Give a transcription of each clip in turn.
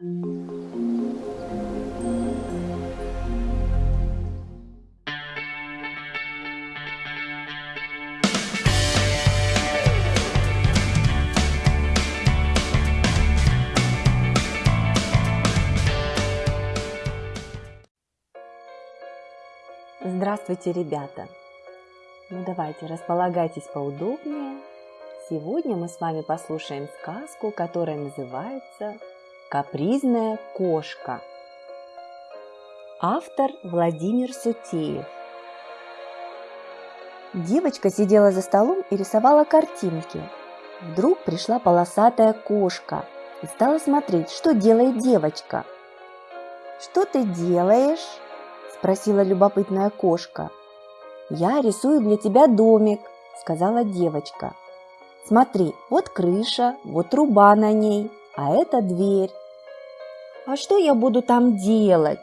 Здравствуйте, ребята! Ну давайте, располагайтесь поудобнее. Сегодня мы с вами послушаем сказку, которая называется «Капризная кошка». Автор Владимир Сутеев. Девочка сидела за столом и рисовала картинки. Вдруг пришла полосатая кошка и стала смотреть, что делает девочка. «Что ты делаешь?» спросила любопытная кошка. «Я рисую для тебя домик», – сказала девочка. «Смотри, вот крыша, вот труба на ней, а это дверь». «А что я буду там делать?»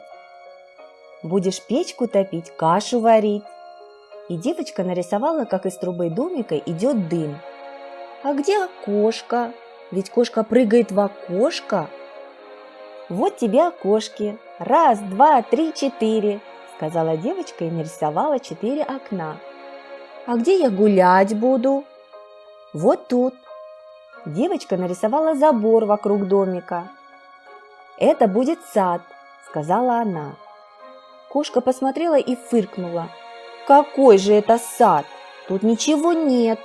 «Будешь печку топить, кашу варить». И девочка нарисовала, как из трубы домика идет дым. «А где окошко? Ведь кошка прыгает в окошко». «Вот тебе окошки. Раз, два, три, четыре сказала девочка и нарисовала четыре окна. «А где я гулять буду?» «Вот тут». Девочка нарисовала забор вокруг домика. «Это будет сад», – сказала она. Кошка посмотрела и фыркнула. «Какой же это сад? Тут ничего нет!»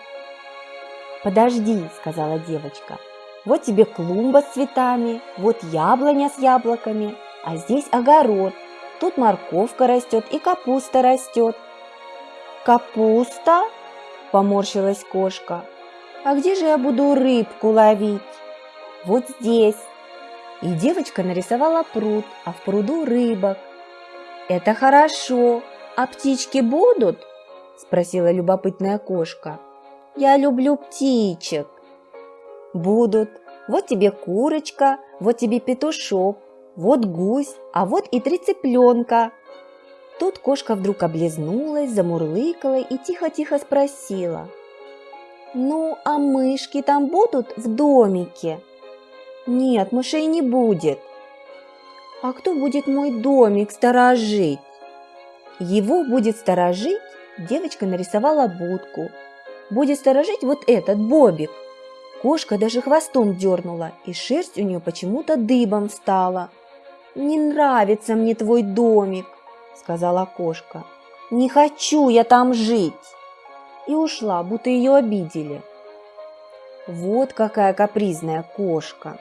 «Подожди», – сказала девочка. «Вот тебе клумба с цветами, вот яблоня с яблоками, а здесь огород. Тут морковка растет и капуста растет. Капуста? Поморщилась кошка. А где же я буду рыбку ловить? Вот здесь. И девочка нарисовала пруд, а в пруду рыбок. Это хорошо. А птички будут? Спросила любопытная кошка. Я люблю птичек. Будут. Вот тебе курочка, вот тебе петушок, вот гусь, а вот и три цыпленка. Тут кошка вдруг облизнулась, замурлыкала и тихо-тихо спросила. «Ну, а мышки там будут в домике?» «Нет, мышей не будет». «А кто будет мой домик сторожить?» «Его будет сторожить?» Девочка нарисовала будку. «Будет сторожить вот этот Бобик». Кошка даже хвостом дернула, и шерсть у нее почему-то дыбом стала. «Не нравится мне твой домик», — сказала кошка. «Не хочу я там жить!» И ушла, будто ее обидели. Вот какая капризная кошка.